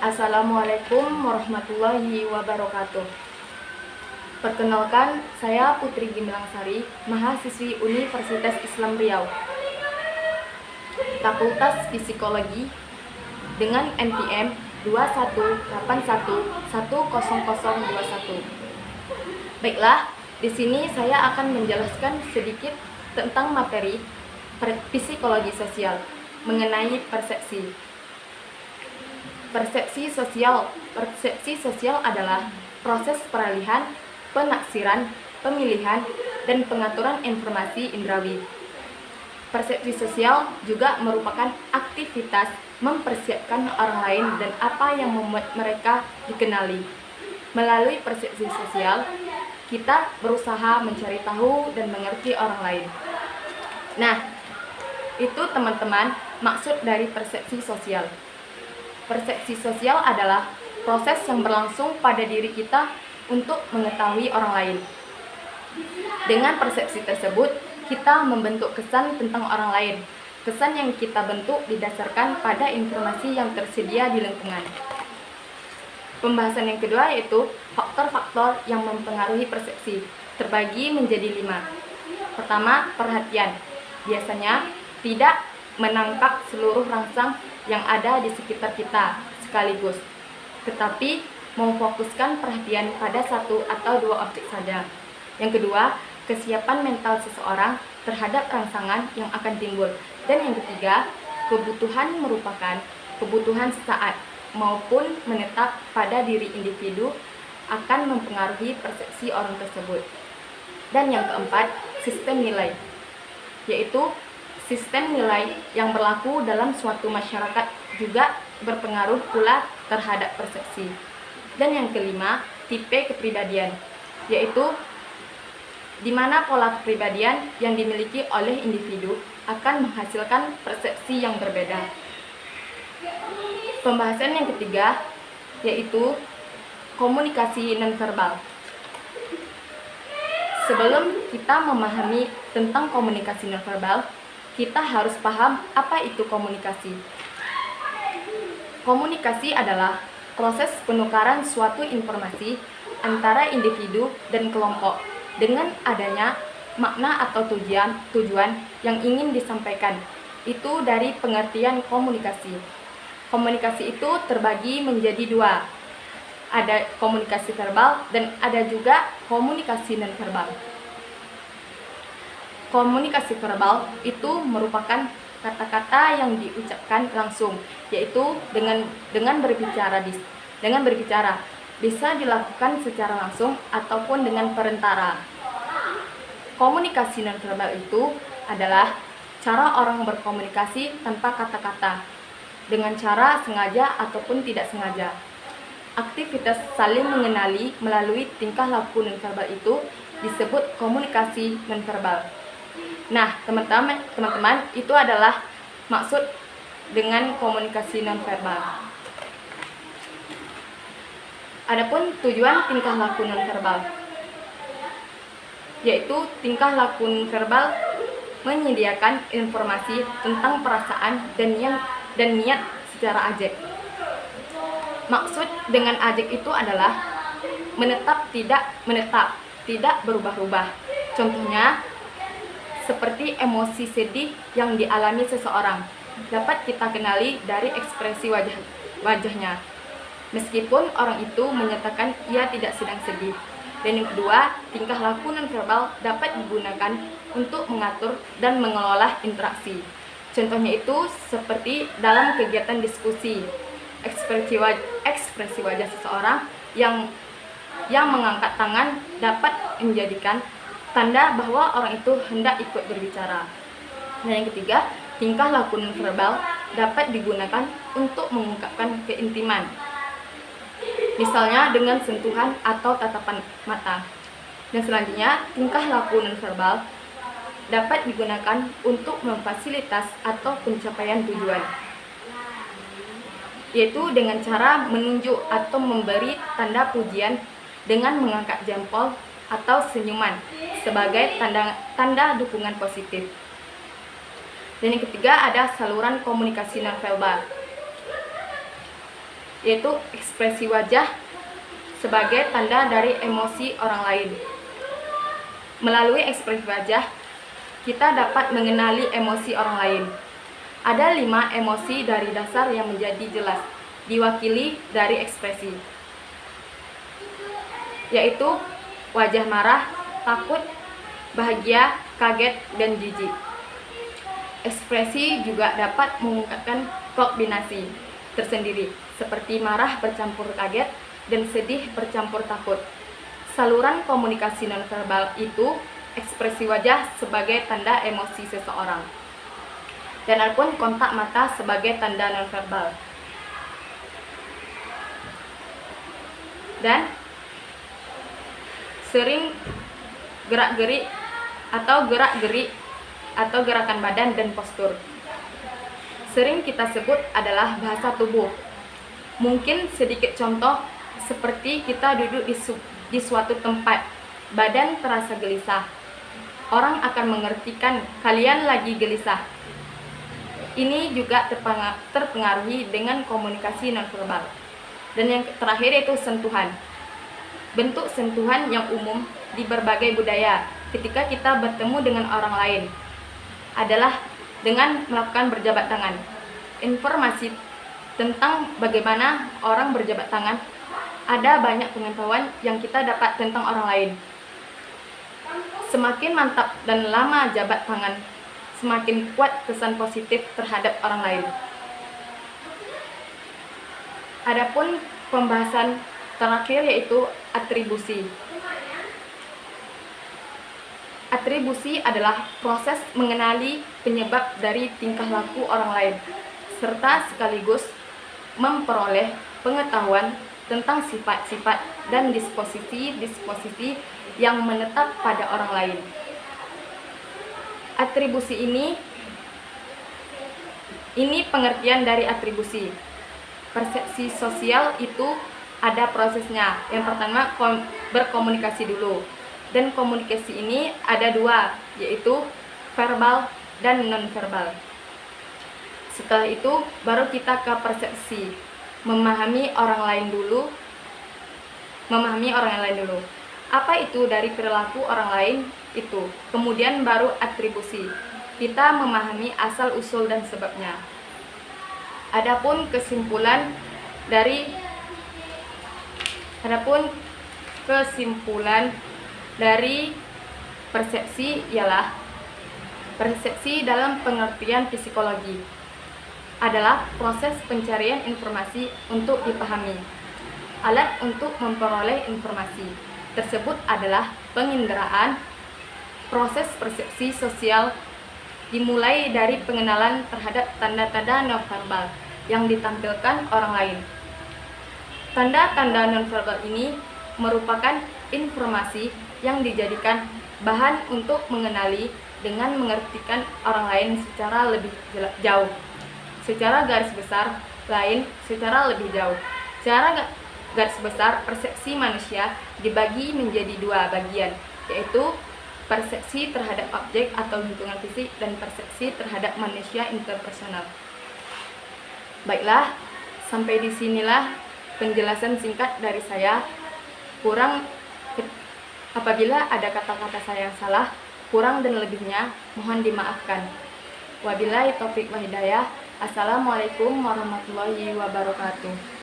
Assalamualaikum warahmatullahi wabarakatuh. Perkenalkan, saya Putri Gimlangsari, mahasiswi Universitas Islam Riau. Fakultas Psikologi dengan NPM 2181100021. Baiklah, di sini saya akan menjelaskan sedikit tentang materi psikologi sosial mengenai persepsi. Persepsi sosial. Persepsi sosial adalah proses peralihan, penaksiran, pemilihan, dan pengaturan informasi indrawi. Persepsi sosial juga merupakan aktivitas mempersiapkan orang lain dan apa yang membuat mereka dikenali. Melalui persepsi sosial, kita berusaha mencari tahu dan mengerti orang lain. Nah, itu teman-teman maksud dari persepsi sosial. Persepsi sosial adalah proses yang berlangsung pada diri kita untuk mengetahui orang lain. Dengan persepsi tersebut, kita membentuk kesan tentang orang lain. Kesan yang kita bentuk didasarkan pada informasi yang tersedia di lingkungan. Pembahasan yang kedua yaitu faktor-faktor yang mempengaruhi persepsi, terbagi menjadi lima. Pertama, perhatian. Biasanya tidak menangkap seluruh rangsang yang ada di sekitar kita sekaligus, tetapi memfokuskan perhatian pada satu atau dua objek saja. Yang kedua, kesiapan mental seseorang terhadap rangsangan yang akan timbul. Dan yang ketiga, kebutuhan merupakan kebutuhan sesaat maupun menetap pada diri individu akan mempengaruhi persepsi orang tersebut. Dan yang keempat, sistem nilai, yaitu sistem nilai yang berlaku dalam suatu masyarakat juga berpengaruh pula terhadap persepsi. Dan yang kelima, tipe kepribadian, yaitu di mana pola kepribadian yang dimiliki oleh individu akan menghasilkan persepsi yang berbeda. Pembahasan yang ketiga yaitu komunikasi nonverbal. Sebelum kita memahami tentang komunikasi nonverbal, kita harus paham apa itu komunikasi. Komunikasi adalah proses penukaran suatu informasi antara individu dan kelompok dengan adanya makna atau tujuan tujuan yang ingin disampaikan. Itu dari pengertian komunikasi. Komunikasi itu terbagi menjadi dua. Ada komunikasi verbal dan ada juga komunikasi non-verbal. Komunikasi verbal itu merupakan kata-kata yang diucapkan langsung, yaitu dengan dengan berbicara dengan berbicara bisa dilakukan secara langsung ataupun dengan perantara. Komunikasi non-verbal itu adalah cara orang berkomunikasi tanpa kata-kata dengan cara sengaja ataupun tidak sengaja. Aktivitas saling mengenali melalui tingkah laku nonverbal itu disebut komunikasi nonverbal. Nah, teman-teman, teman-teman, itu adalah maksud dengan komunikasi nonverbal. Adapun tujuan tingkah laku nonverbal yaitu tingkah laku verbal menyediakan informasi tentang perasaan dan yang dan niat secara ajek. Maksud dengan ajek itu adalah menetap tidak menetap, tidak berubah-ubah. Contohnya seperti emosi sedih yang dialami seseorang dapat kita kenali dari ekspresi wajah wajahnya. Meskipun orang itu menyatakan ia tidak sedang sedih. Dan yang kedua, tingkah laku non-verbal dapat digunakan untuk mengatur dan mengelola interaksi. Contohnya itu seperti dalam kegiatan diskusi, ekspresi wajah, ekspresi wajah seseorang yang yang mengangkat tangan dapat menjadikan tanda bahwa orang itu hendak ikut berbicara. Dan yang ketiga, tingkah laku verbal dapat digunakan untuk mengungkapkan keintiman. Misalnya dengan sentuhan atau tatapan mata. Dan selanjutnya, tingkah laku verbal dapat digunakan untuk memfasilitas atau pencapaian tujuan yaitu dengan cara menunjuk atau memberi tanda pujian dengan mengangkat jempol atau senyuman sebagai tanda, tanda dukungan positif. Dan yang ketiga ada saluran komunikasi nonverbal. yaitu ekspresi wajah sebagai tanda dari emosi orang lain. Melalui ekspresi wajah, kita dapat mengenali emosi orang lain. Ada lima emosi dari dasar yang menjadi jelas, diwakili dari ekspresi, yaitu wajah marah, takut, bahagia, kaget, dan jijik. Ekspresi juga dapat mengungkapkan kombinasi tersendiri, seperti marah bercampur kaget, dan sedih bercampur takut. Saluran komunikasi nonverbal itu ekspresi wajah sebagai tanda emosi seseorang. Dan adapun kontak mata sebagai tanda nonverbal. Dan sering gerak-gerik atau gerak-gerik atau gerakan badan dan postur. Sering kita sebut adalah bahasa tubuh. Mungkin sedikit contoh seperti kita duduk di, su di suatu tempat, badan terasa gelisah. Orang akan mengertikan kalian lagi gelisah. Ini juga terpengaruhi dengan komunikasi nonverbal. Dan yang terakhir yaitu sentuhan. Bentuk sentuhan yang umum di berbagai budaya ketika kita bertemu dengan orang lain adalah dengan melakukan berjabat tangan. Informasi tentang bagaimana orang berjabat tangan ada banyak pengetahuan yang kita dapat tentang orang lain. Semakin mantap dan lama jabat tangan, semakin kuat kesan positif terhadap orang lain. Adapun pembahasan terakhir yaitu atribusi. Atribusi adalah proses mengenali penyebab dari tingkah laku orang lain, serta sekaligus memperoleh pengetahuan tentang sifat-sifat dan disposisi-disposisi yang menetap pada orang lain. Atribusi ini ini pengertian dari atribusi. Persepsi sosial itu ada prosesnya. Yang pertama berkomunikasi dulu. Dan komunikasi ini ada dua, yaitu verbal dan non-verbal. Setelah itu baru kita ke persepsi memahami orang lain dulu memahami orang lain dulu apa itu dari perilaku orang lain itu kemudian baru atribusi kita memahami asal usul dan sebabnya adapun kesimpulan dari adapun kesimpulan dari persepsi ialah persepsi dalam pengertian psikologi adalah proses pencarian informasi untuk dipahami. Alat untuk memperoleh informasi tersebut adalah penginderaan, proses persepsi sosial dimulai dari pengenalan terhadap tanda-tanda nonverbal yang ditampilkan orang lain. Tanda-tanda nonverbal ini merupakan informasi yang dijadikan bahan untuk mengenali dengan mengertikan orang lain secara lebih jauh secara garis besar lain secara lebih jauh. Secara garis besar, persepsi manusia dibagi menjadi dua bagian, yaitu persepsi terhadap objek atau lingkungan fisik dan persepsi terhadap manusia interpersonal. Baiklah, sampai di sinilah penjelasan singkat dari saya. Kurang apabila ada kata-kata saya yang salah, kurang dan lebihnya mohon dimaafkan. Wabillahi taufik wa hidayah. Assalamualaikum warahmatullahi wabarakatuh.